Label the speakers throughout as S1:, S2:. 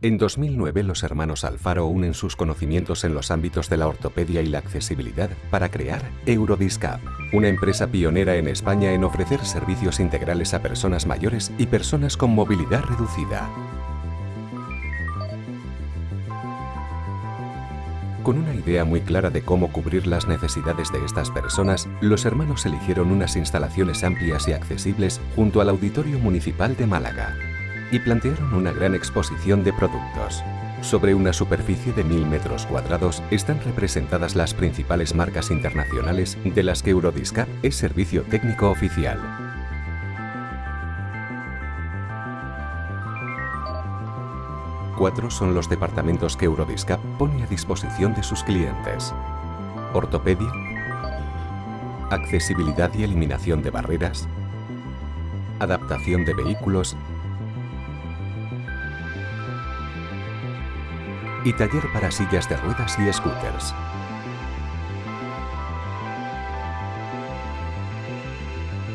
S1: En 2009 los hermanos Alfaro unen sus conocimientos en los ámbitos de la ortopedia y la accesibilidad para crear Eurodiscap, una empresa pionera en España en ofrecer servicios integrales a personas mayores y personas con movilidad reducida. Con una idea muy clara de cómo cubrir las necesidades de estas personas, los hermanos eligieron unas instalaciones amplias y accesibles junto al Auditorio Municipal de Málaga y plantearon una gran exposición de productos. Sobre una superficie de mil metros cuadrados están representadas las principales marcas internacionales de las que Eurodiscap es servicio técnico oficial. Cuatro son los departamentos que Eurodiscap pone a disposición de sus clientes. Ortopedia, accesibilidad y eliminación de barreras, adaptación de vehículos y taller para sillas de ruedas y scooters.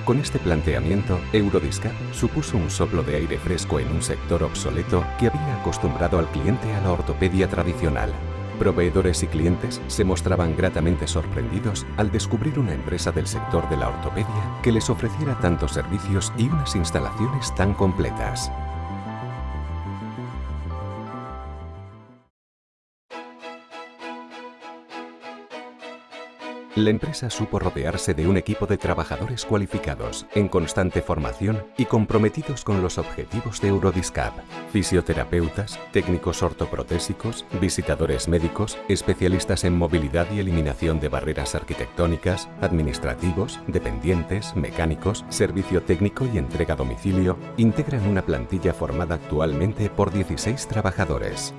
S1: Con este planteamiento, Eurodiscap supuso un soplo de aire fresco en un sector obsoleto que había acostumbrado al cliente a la ortopedia tradicional. Proveedores y clientes se mostraban gratamente sorprendidos al descubrir una empresa del sector de la ortopedia que les ofreciera tantos servicios y unas instalaciones tan completas. La empresa supo rodearse de un equipo de trabajadores cualificados, en constante formación y comprometidos con los objetivos de Eurodiscap. Fisioterapeutas, técnicos ortoprotésicos, visitadores médicos, especialistas en movilidad y eliminación de barreras arquitectónicas, administrativos, dependientes, mecánicos, servicio técnico y entrega a domicilio, integran una plantilla formada actualmente por 16 trabajadores.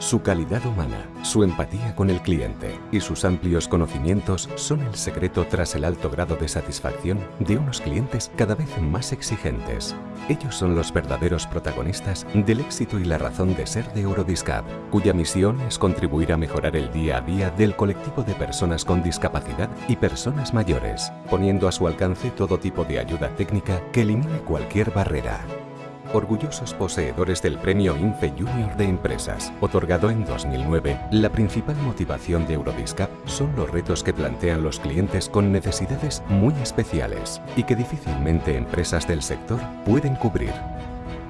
S1: Su calidad humana, su empatía con el cliente y sus amplios conocimientos son el secreto tras el alto grado de satisfacción de unos clientes cada vez más exigentes. Ellos son los verdaderos protagonistas del éxito y la razón de ser de Eurodiscap, cuya misión es contribuir a mejorar el día a día del colectivo de personas con discapacidad y personas mayores, poniendo a su alcance todo tipo de ayuda técnica que elimine cualquier barrera orgullosos poseedores del Premio INFE Junior de Empresas, otorgado en 2009, la principal motivación de Eurodiscap son los retos que plantean los clientes con necesidades muy especiales y que difícilmente empresas del sector pueden cubrir.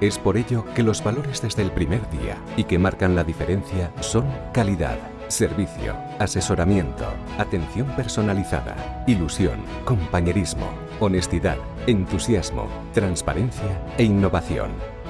S1: Es por ello que los valores desde el primer día y que marcan la diferencia son calidad, servicio, asesoramiento, atención personalizada, ilusión, compañerismo, honestidad, entusiasmo, transparencia e innovación.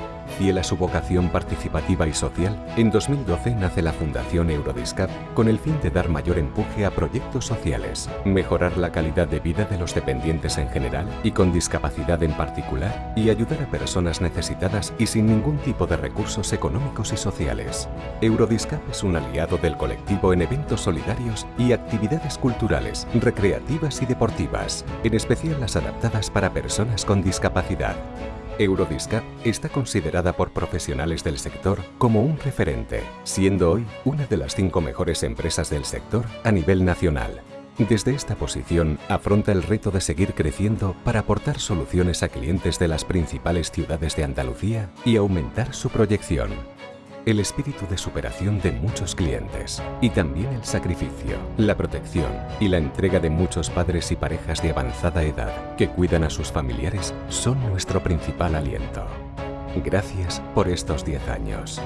S1: Fiel a su vocación participativa y social, en 2012 nace la Fundación Eurodiscap con el fin de dar mayor empuje a proyectos sociales, mejorar la calidad de vida de los dependientes en general y con discapacidad en particular y ayudar a personas necesitadas y sin ningún tipo de recursos económicos y sociales. Eurodiscap es un aliado del colectivo en eventos solidarios y actividades culturales, recreativas y deportivas, en especial las adaptadas para personas con discapacidad. Eurodiscap está considerada por profesionales del sector como un referente, siendo hoy una de las cinco mejores empresas del sector a nivel nacional. Desde esta posición afronta el reto de seguir creciendo para aportar soluciones a clientes de las principales ciudades de Andalucía y aumentar su proyección el espíritu de superación de muchos clientes y también el sacrificio, la protección y la entrega de muchos padres y parejas de avanzada edad que cuidan a sus familiares son nuestro principal aliento. Gracias por estos 10 años.